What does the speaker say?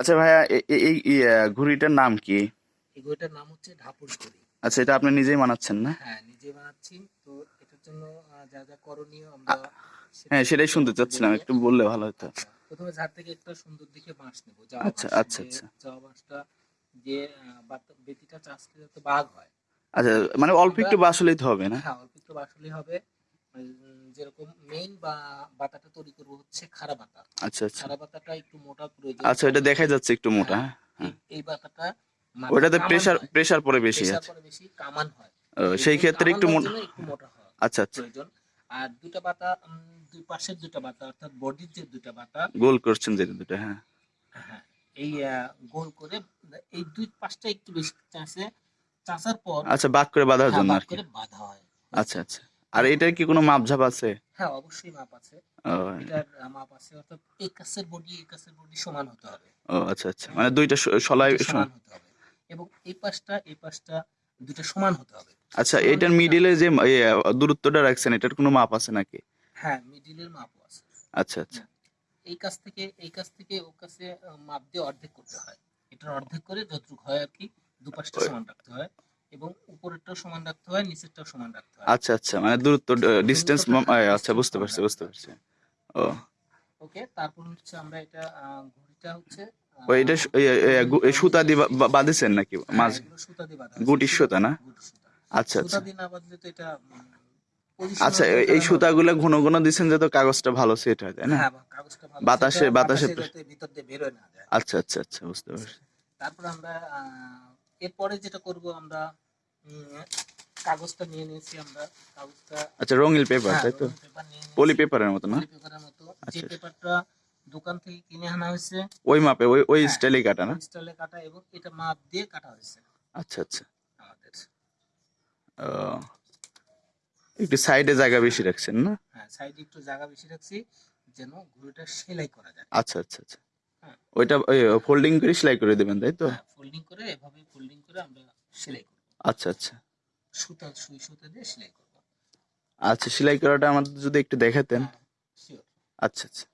আচ্ছা ভাইয়া এই ঘুড়িটার নাম কি? এই ঘড়িটার নাম হচ্ছে ঢাপুর ঘড়ি। আচ্ছা এটা আপনি নিজেই বানাচ্ছেন না? হ্যাঁ নিজে বানাচ্ছি। তো এটার জন্য যা যা করণীয় আমরা হ্যাঁ সেটাই শুনতে চাচ্ছিলাম একটু বললে ভালো হতো। আচ্ছা, প্রথমে ঝাড় থেকে একটা সুন্দর দেখে বাঁশ নেব আচ্ছা, আচ্ছা, আচ্ছা। যাওয়া বাঁশটা যে বেতিটা চাষলে যাতে বাঘ হয়। আচ্ছা মানে অল্প একটু বাসলেই তো হবে না? হ্যাঁ অল্প একটু বাসলেই হবে। উম, যেরকম মেইন বা বাতাটা তৈরি করব হচ্ছে খাড়া বাতা। আচ্ছা আচ্ছা। খাড়া বাতাটা একটু মোটা প্রয়োজন। আচ্ছা এটা দেখা যাচ্ছে একটু মোটা হ্যাঁ এই- এই বাতাটা ওটাতে প্রেসার প্রেসার পরে বেশি আছে পরে বেশি কামান হয়। সেই ক্ষেত্রে একটু মোটা আচ্ছা আচ্ছা। প্রয়োজন। আর দুটা বাতা দুই পাশের দুটা বাতা অর্থাৎ বডির যে দুটা বাতা গোল করছেন যে দুটো হ্যাঁ। হ্যাঁ এই গোল করে এই দুই পাশটা একটু বেশি চাষে চাষার পর আচ্ছা বাদ করে বাঁধার হ্যাঁ, জন্য আর কি। বাঁধা হয়। আচ্ছা আচ্ছা। আর এটার কি কোনো মাপঝাপ আছে? হ্যাঁ অবশ্যই মাপ আছে। এটার মাপ আছে অর্থাৎ কাছের বডি কাছের বডি সমান হতে হবে। ও আচ্ছা আচ্ছা। মানে দুইটা সলাই সমান। হতে হবে। এবং এই পাশটা এই পাশটা দুটো সমান হতে হবে। আচ্ছা এটার মিডিলে যে দূরত্বটা রাখছেন এটার কোনো মাপ আছে নাকি? হ্যাঁ মিডিলের মাপও আছে। আচ্ছা আচ্ছা। এই কাছ থেকে এই কাছ থেকে ও কাছে মাপ দিয়ে অর্ধেক করতে হয়। এটার অর্ধেক করে যতটুকু হয় আর কি দুপাশটা সমান রাখতে হয়। এবং উপরেরটাও সমান রাখতে হয় নিচেরটাও সমান রাখতে হয়। আচ্ছা আচ্ছা মানে দূরত্ব ডিস্টেন্স আচ্ছা বুঝতে পারছি বুঝতে পারছি। ও। ওকে তারপর হচ্ছে আমরা এটা ঘড়িটা হচ্ছে আহ, ও এটা সু- এ, এ, গু- এ, সুতা দিয়ে বা- বাঁধেছেন নাকি? হ্যাঁ, মাঝ সুতা দিয়ে বাঁধা। গুটির সুতা না? সুতা। আচ্ছা সুতা আচ্ছা। দিয়ে না বাঁধলে তো এটা আচ্ছা এই সুতাগুলো ঘন ঘন দিচ্ছেন যাতে কাগজটা ভালো সেট হয় তাই না? হ্যাঁ, কাগজটা ভালো বাতাসে- বাতাসে ভিতর দিয়ে বেরোয় না আচ্ছা আচ্ছা আচ্ছা বুঝতে পারছি। তারপর আমরা এরপরে যেটা করব আমরা কাগজটা নিয়ে নিয়েছি আমরা কাগজটা আচ্ছা রঙিন পেপার হ্যাঁ, তাই তো? পলি পেপারের মতো না? পেপারের মতো। যে আচ্ছা। পেপারটা দোকান থেকে কিনে আনা হয়েছে ওই মাপে ওই ওই হ্যাঁ। স্টাইলে কাটা না? স্টাইলে কাটা এবং এটা মাপ দিয়ে কাটা হয়েছে। আচ্ছা আচ্ছা। আমাদের। একটু সাইডে জায়গা বেশি রাখছেন না? হ্যাঁ সাইডে একটু জায়গা বেশি রাখছি যেন ঘুড়িটা সেলাই করা যায়। আচ্ছা আচ্ছা আচ্ছা। হ্যাঁ। ওইটা ফোল্ডিং করে সেলাই করে দেবেন তাই তো? ফোল্ডিং করে এভাবে ফোল্ডিং করে আমরা সেলাই করব আচ্ছা আচ্ছা। সুতা সুই সুতা দিয়ে সেলাই করব। আচ্ছা সেলাই করাটা আমাদের যদি একটু দেখাতেন। হ্যাঁ আচ্ছা আচ্ছা।